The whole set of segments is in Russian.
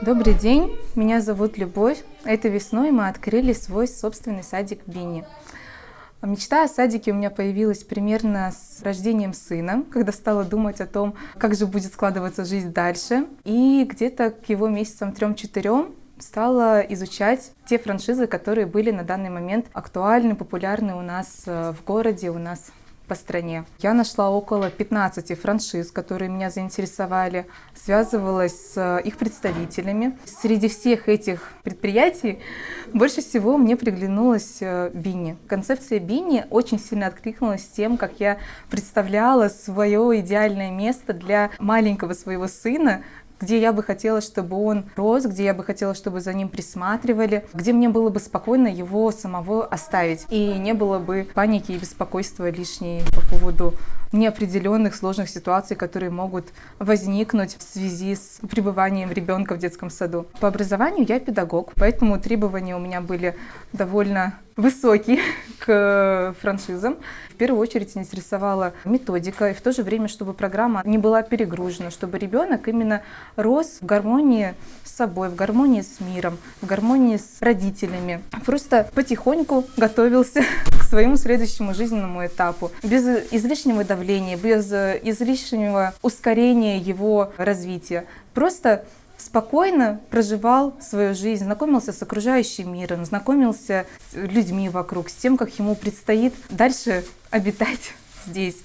Добрый день, меня зовут Любовь. Этой весной мы открыли свой собственный садик Бини. Мечта о садике у меня появилась примерно с рождением сына, когда стала думать о том, как же будет складываться жизнь дальше. И где-то к его месяцам трем-четырем стала изучать те франшизы, которые были на данный момент актуальны, популярны у нас э, в городе, у нас по стране. Я нашла около 15 франшиз, которые меня заинтересовали, связывалась с их представителями. Среди всех этих предприятий больше всего мне приглянулась э, Бини. Концепция Бини очень сильно откликнулась тем, как я представляла свое идеальное место для маленького своего сына, где я бы хотела, чтобы он рос, где я бы хотела, чтобы за ним присматривали, где мне было бы спокойно его самого оставить. И не было бы паники и беспокойства лишней по поводу неопределенных сложных ситуаций, которые могут возникнуть в связи с пребыванием ребенка в детском саду. По образованию я педагог, поэтому требования у меня были довольно высокие к франшизам. В первую очередь интересовала методика, и в то же время, чтобы программа не была перегружена, чтобы ребенок именно рос в гармонии с собой, в гармонии с миром, в гармонии с родителями. Просто потихоньку готовился к своему следующему жизненному этапу, без излишнего давления, без излишнего ускорения его развития. Просто спокойно проживал свою жизнь, знакомился с окружающим миром, знакомился с людьми вокруг, с тем, как ему предстоит дальше обитать здесь.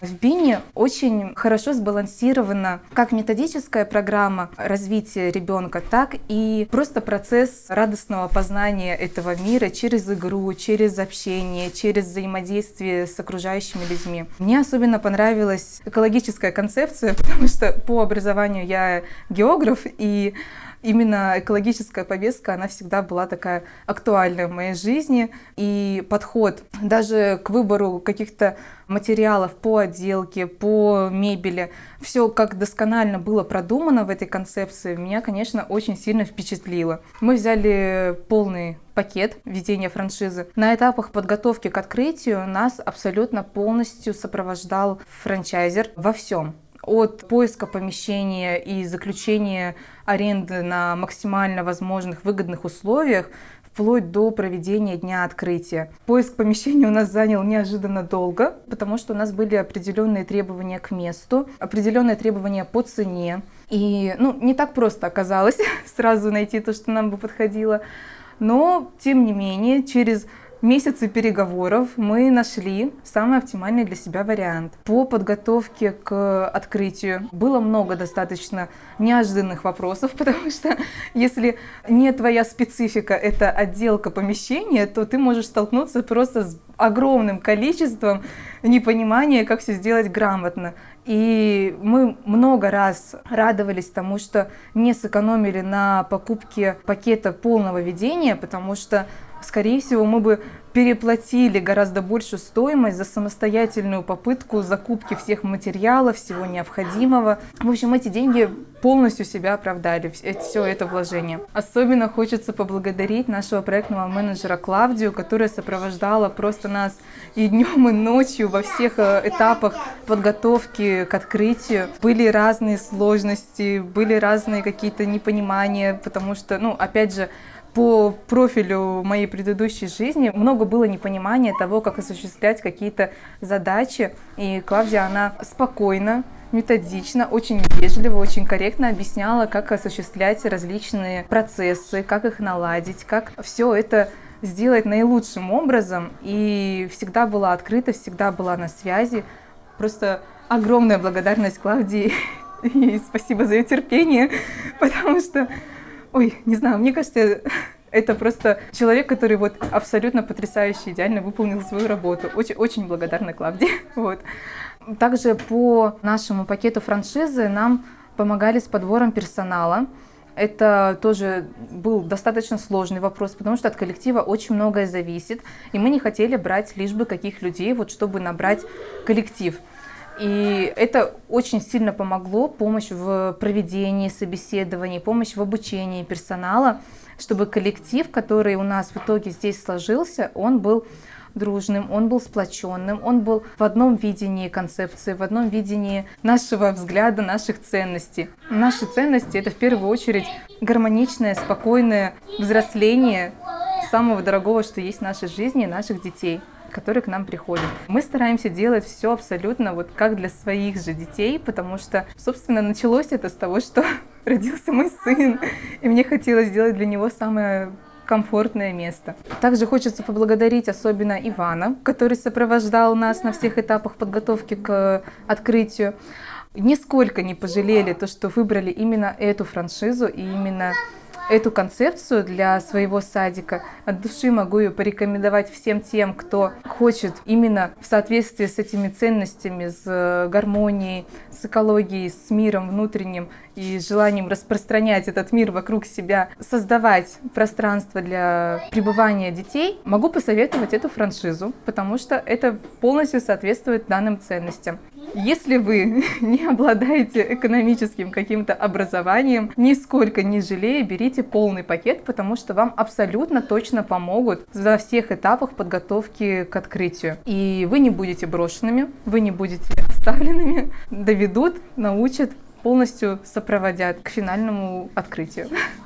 В БИНе очень хорошо сбалансирована как методическая программа развития ребенка, так и просто процесс радостного познания этого мира через игру, через общение, через взаимодействие с окружающими людьми. Мне особенно понравилась экологическая концепция, потому что по образованию я географ, и именно экологическая повестка, она всегда была такая актуальная в моей жизни. И подход даже к выбору каких-то материалов по отделке, по мебели, все как досконально было продумано в этой концепции, меня, конечно, очень сильно впечатлило. Мы взяли полный пакет ведения франшизы. На этапах подготовки к открытию нас абсолютно полностью сопровождал франчайзер во всем от поиска помещения и заключения аренды на максимально возможных выгодных условиях вплоть до проведения дня открытия. Поиск помещения у нас занял неожиданно долго, потому что у нас были определенные требования к месту, определенные требования по цене. И ну, не так просто оказалось сразу найти то, что нам бы подходило. Но, тем не менее, через месяцы переговоров мы нашли самый оптимальный для себя вариант. По подготовке к открытию было много достаточно неожиданных вопросов, потому что если не твоя специфика, это отделка помещения, то ты можешь столкнуться просто с огромным количеством непонимания, как все сделать грамотно. И мы много раз радовались тому, что не сэкономили на покупке пакета полного ведения, потому что скорее всего, мы бы переплатили гораздо большую стоимость за самостоятельную попытку закупки всех материалов, всего необходимого. В общем, эти деньги полностью себя оправдали, все это вложение. Особенно хочется поблагодарить нашего проектного менеджера Клавдию, которая сопровождала просто нас и днем, и ночью во всех э, этапах подготовки к открытию. Были разные сложности, были разные какие-то непонимания, потому что, ну, опять же, по профилю моей предыдущей жизни много было непонимания того, как осуществлять какие-то задачи. И Клавдия, она спокойно, методично, очень вежливо, очень корректно объясняла, как осуществлять различные процессы, как их наладить, как все это сделать наилучшим образом. И всегда была открыта, всегда была на связи. Просто огромная благодарность Клавдии и спасибо за ее терпение, потому что Ой, не знаю, мне кажется, это просто человек, который вот абсолютно потрясающе, идеально выполнил свою работу. Очень, очень благодарна Клавдии. Вот. Также по нашему пакету франшизы нам помогали с подбором персонала. Это тоже был достаточно сложный вопрос, потому что от коллектива очень многое зависит, и мы не хотели брать лишь бы каких людей, вот чтобы набрать коллектив. И это очень сильно помогло, помощь в проведении собеседований, помощь в обучении персонала, чтобы коллектив, который у нас в итоге здесь сложился, он был дружным, он был сплоченным, он был в одном видении концепции, в одном видении нашего взгляда, наших ценностей. Наши ценности — это в первую очередь гармоничное, спокойное взросление самого дорогого, что есть в нашей жизни, наших детей которые к нам приходят. Мы стараемся делать все абсолютно вот как для своих же детей, потому что, собственно, началось это с того, что родился мой сын, и мне хотелось сделать для него самое комфортное место. Также хочется поблагодарить особенно Ивана, который сопровождал нас на всех этапах подготовки к открытию. Нисколько не пожалели то, что выбрали именно эту франшизу и именно эту концепцию для своего садика. От души могу ее порекомендовать всем тем, кто хочет именно в соответствии с этими ценностями, с э, гармонией, с экологией, с миром внутренним и желанием распространять этот мир вокруг себя, создавать пространство для пребывания детей, могу посоветовать эту франшизу, потому что это полностью соответствует данным ценностям. Если вы не обладаете экономическим каким-то образованием, нисколько не жалея, берите полный пакет, потому что вам абсолютно точно помогут во всех этапах подготовки к открытию. И вы не будете брошенными, вы не будете оставленными, доведут, научат, полностью сопроводят к финальному открытию.